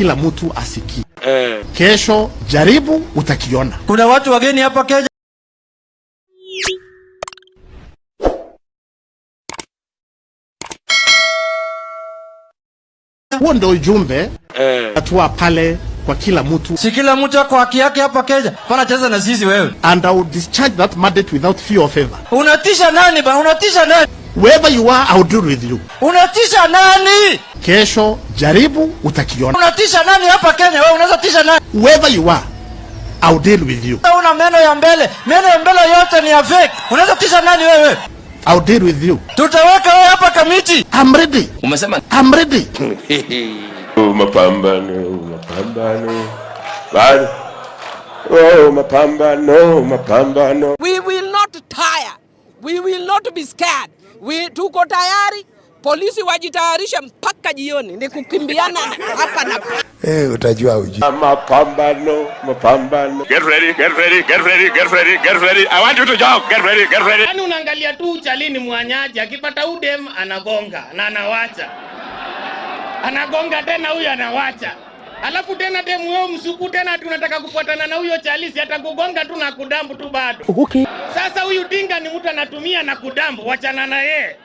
kila mtu asikie. Eh. Kesho jaribu, utakiona. Kuna watu wageni hapa Kenya. Huo ndio ujumbe eh, atua pale kwa kila mtu, Si kila mtu ako haki yake hapa Kenya. Pana cheza na sisi wewe. and I will discharge that mandate without fear or favor. Unatisha nani bana? Unatisha nani? Wherever you are, I will deal with you. Unatisha nani? Kesho jaribu, utakiona. Unatisha nani hapa Kenya? Wewe unaweza tisha nani? Wherever you are, I will deal with you. Una meno ya mbele. Meno ya mbele yote ni ya fake. Unaweza tisha nani wewe? I will deal with you. Tutaweka wewe hapa kamiti. I'm ready. Umesema I'm ready. Oh, mapambano, mapambano. Bado. Oh, mapambano, mapambano. We will not tire. We will not be scared. We tuko tayari. Polisi wajitayarishe mpaka jioni, ni kukimbiana hapa na Eh, utajua uji. Mapambano, mapambano. Get ready, get ready, get ready, get ready, get ready. I want you to jump. Get ready, get ready. Yaani unaangalia tu uchalini mwanyaji akipata udem anagonga na anawacha, anagonga tena huyu anawacha, alafu tena demu wewe msuku tena ati unataka kufuatana na huyo chalisi, atakugonga tu na kudambu tu bado. Sasa huyu dinga ni mtu anatumia na kudambu, wachana na yeye.